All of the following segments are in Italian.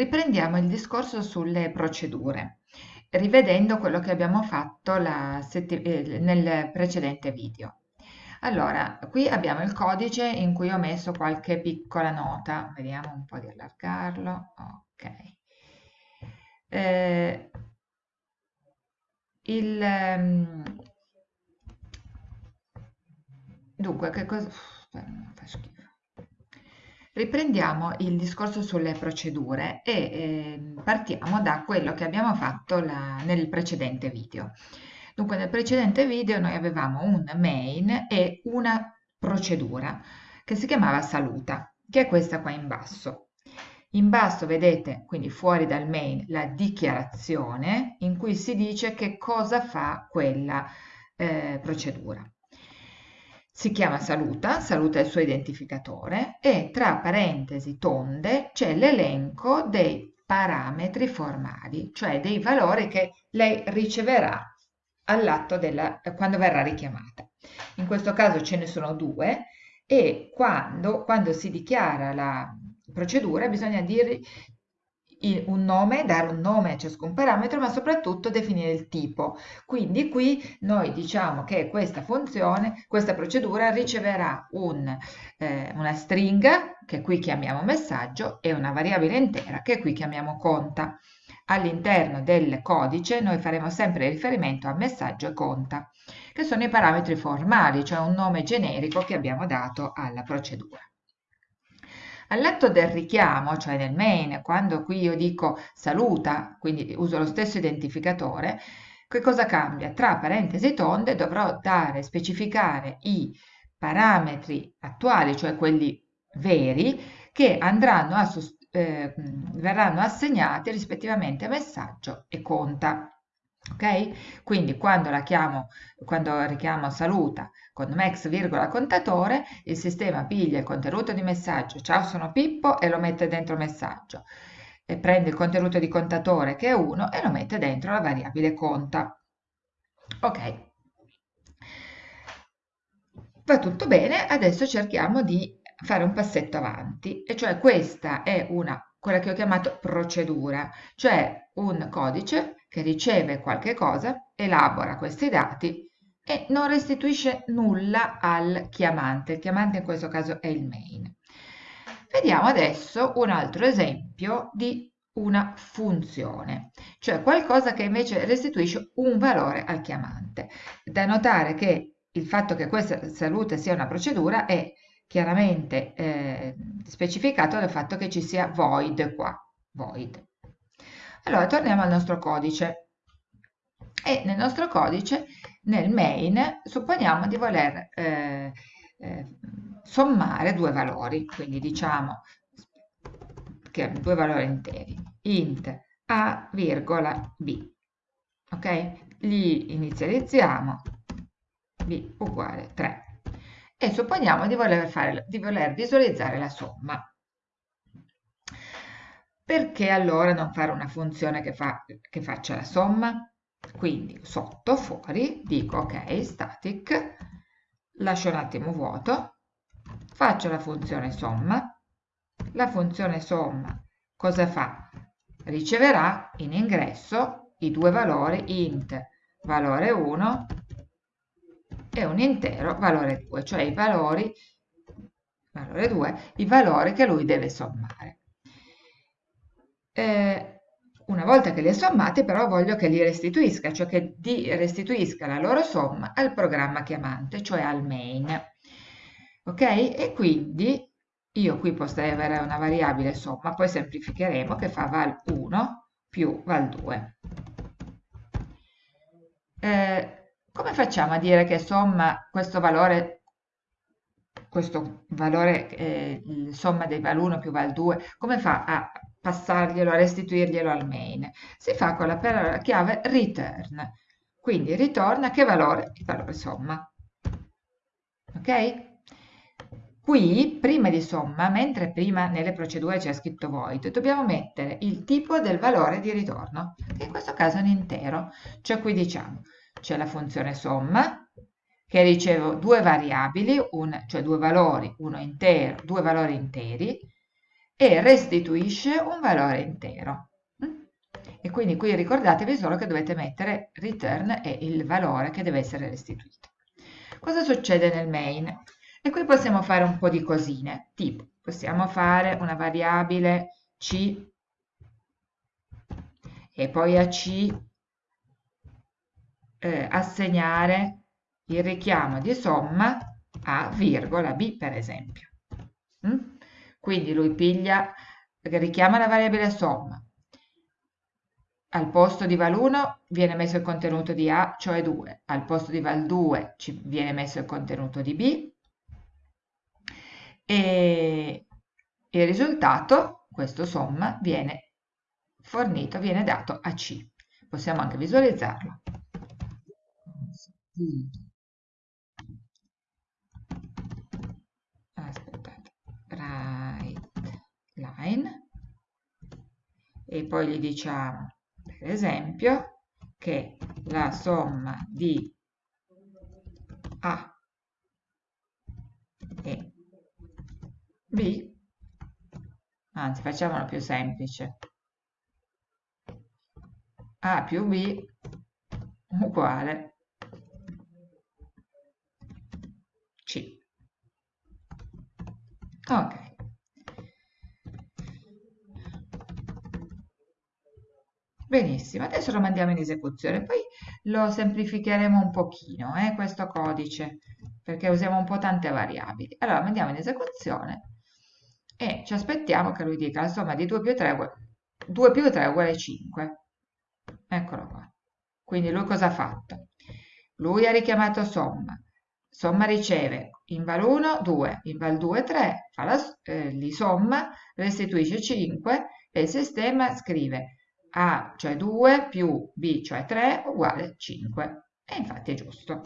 Riprendiamo il discorso sulle procedure, rivedendo quello che abbiamo fatto eh, nel precedente video. Allora, qui abbiamo il codice in cui ho messo qualche piccola nota, vediamo un po' di allargarlo, ok. Eh, il, um, dunque, che cosa... fa schifo. Riprendiamo il discorso sulle procedure e eh, partiamo da quello che abbiamo fatto la, nel precedente video. Dunque nel precedente video noi avevamo un main e una procedura che si chiamava saluta, che è questa qua in basso. In basso vedete, quindi fuori dal main, la dichiarazione in cui si dice che cosa fa quella eh, procedura si chiama saluta, saluta il suo identificatore e tra parentesi tonde c'è l'elenco dei parametri formali, cioè dei valori che lei riceverà all'atto della, quando verrà richiamata. In questo caso ce ne sono due e quando, quando si dichiara la procedura bisogna dire un nome, dare un nome a ciascun parametro, ma soprattutto definire il tipo. Quindi qui noi diciamo che questa funzione, questa procedura riceverà un, eh, una stringa, che qui chiamiamo messaggio, e una variabile intera, che qui chiamiamo conta. All'interno del codice noi faremo sempre riferimento a messaggio e conta, che sono i parametri formali, cioè un nome generico che abbiamo dato alla procedura. All'atto del richiamo, cioè nel main, quando qui io dico saluta, quindi uso lo stesso identificatore, che cosa cambia? Tra parentesi tonde dovrò dare, specificare i parametri attuali, cioè quelli veri, che andranno a, eh, verranno assegnati rispettivamente messaggio e conta ok? Quindi quando la chiamo, quando richiamo saluta con max virgola contatore, il sistema piglia il contenuto di messaggio, ciao sono Pippo e lo mette dentro messaggio. E prende il contenuto di contatore che è 1 e lo mette dentro la variabile conta. Ok. Va tutto bene, adesso cerchiamo di fare un passetto avanti, e cioè questa è una, quella che ho chiamato procedura, cioè un codice che riceve qualche cosa, elabora questi dati e non restituisce nulla al chiamante. Il chiamante in questo caso è il main. Vediamo adesso un altro esempio di una funzione, cioè qualcosa che invece restituisce un valore al chiamante. Da notare che il fatto che questa salute sia una procedura è chiaramente eh, specificato dal fatto che ci sia void qua, void. Allora, torniamo al nostro codice. E nel nostro codice, nel main, supponiamo di voler eh, eh, sommare due valori, quindi diciamo che due valori interi, int a, virgola, b. Ok? Li inizializziamo, b uguale 3. E supponiamo di voler, fare, di voler visualizzare la somma. Perché allora non fare una funzione che, fa, che faccia la somma? Quindi sotto, fuori, dico ok, static, lascio un attimo vuoto, faccio la funzione somma, la funzione somma cosa fa? Riceverà in ingresso i due valori int valore 1 e un intero valore 2, cioè i valori, valore 2, i valori che lui deve sommare. Eh, una volta che li ha sommati però voglio che li restituisca, cioè che restituisca la loro somma al programma chiamante, cioè al main. Ok? E quindi io qui potrei avere una variabile somma, poi semplificheremo che fa val 1 più val 2. Eh, come facciamo a dire che somma questo valore, questo valore, eh, somma dei val 1 più val 2, come fa a passarglielo, restituirglielo al main. Si fa con la parola chiave return, quindi ritorna che valore? Il valore somma. Ok? Qui, prima di somma, mentre prima nelle procedure c'è scritto void, dobbiamo mettere il tipo del valore di ritorno, che in questo caso è un intero. Cioè qui diciamo, c'è la funzione somma, che riceve due variabili, un, cioè due valori, uno intero, due valori interi, e restituisce un valore intero. E quindi qui ricordatevi solo che dovete mettere return e il valore che deve essere restituito. Cosa succede nel main? E qui possiamo fare un po' di cosine, tipo possiamo fare una variabile c e poi a c eh, assegnare il richiamo di somma a virgola b per esempio. Mm? Quindi lui piglia, richiama la variabile somma, al posto di val1 viene messo il contenuto di A, cioè 2, al posto di val2 ci viene messo il contenuto di B e il risultato, questo somma, viene fornito, viene dato a C. Possiamo anche visualizzarlo. E poi gli diciamo per esempio che la somma di A e B, anzi facciamolo più semplice, A più B uguale C. Ok. Benissimo, adesso lo mandiamo in esecuzione, poi lo semplificheremo un pochino, eh, questo codice, perché usiamo un po' tante variabili. Allora, mandiamo in esecuzione e ci aspettiamo che lui dica la somma di 2 più 3, 2 più 3 uguale 5. Eccolo qua. Quindi lui cosa ha fatto? Lui ha richiamato somma. Somma riceve in val 1 2, in val 2 3, fa la, eh, li somma, restituisce 5 e il sistema scrive a, cioè 2, più B, cioè 3, uguale 5. E infatti è giusto.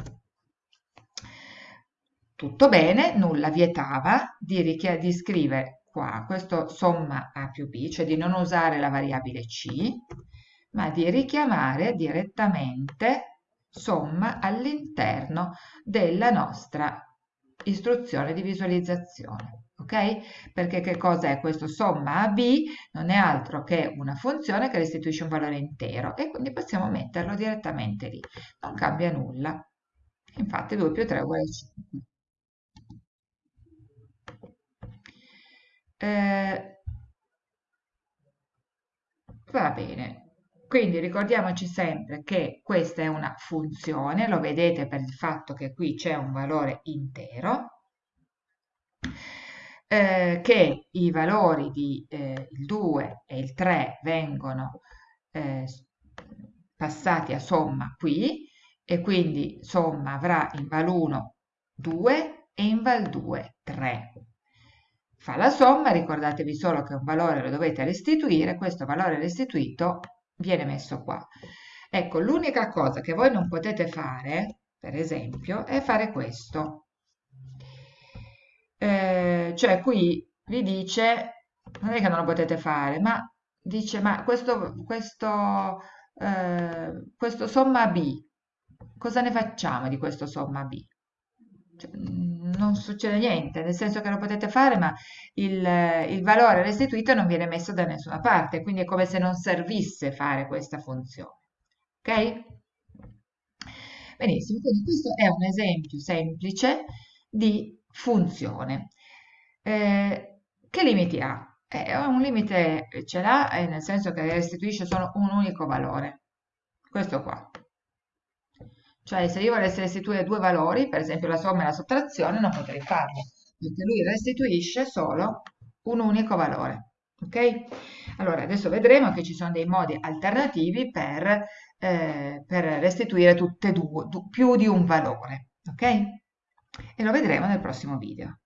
Tutto bene, nulla vietava di, di scrivere qua questo somma A più B, cioè di non usare la variabile C, ma di richiamare direttamente somma all'interno della nostra istruzione di visualizzazione ok? Perché che cosa è questo somma a b? Non è altro che una funzione che restituisce un valore intero e quindi possiamo metterlo direttamente lì. Non cambia nulla. Infatti 2 più 3 è uguale a 5. Eh, va bene. Quindi ricordiamoci sempre che questa è una funzione, lo vedete per il fatto che qui c'è un valore intero, eh, che i valori di eh, il 2 e il 3 vengono eh, passati a somma qui e quindi somma avrà in val 1 2 e in val 2 3. Fa la somma, ricordatevi solo che un valore lo dovete restituire, questo valore restituito viene messo qua. Ecco, l'unica cosa che voi non potete fare, per esempio, è fare questo eh, cioè qui vi dice, non è che non lo potete fare, ma dice, ma questo, questo, eh, questo somma B, cosa ne facciamo di questo somma B? Cioè, non succede niente, nel senso che lo potete fare, ma il, il, valore restituito non viene messo da nessuna parte, quindi è come se non servisse fare questa funzione. Ok? Benissimo, quindi questo è un esempio semplice di funzione. Eh, che limiti ha? Eh, un limite ce l'ha, eh, nel senso che restituisce solo un unico valore, questo qua. Cioè se io volessi restituire due valori, per esempio la somma e la sottrazione, non potrei farlo, perché lui restituisce solo un unico valore. Ok? Allora, adesso vedremo che ci sono dei modi alternativi per, eh, per restituire tutte e due, più di un valore. Ok? E lo vedremo nel prossimo video.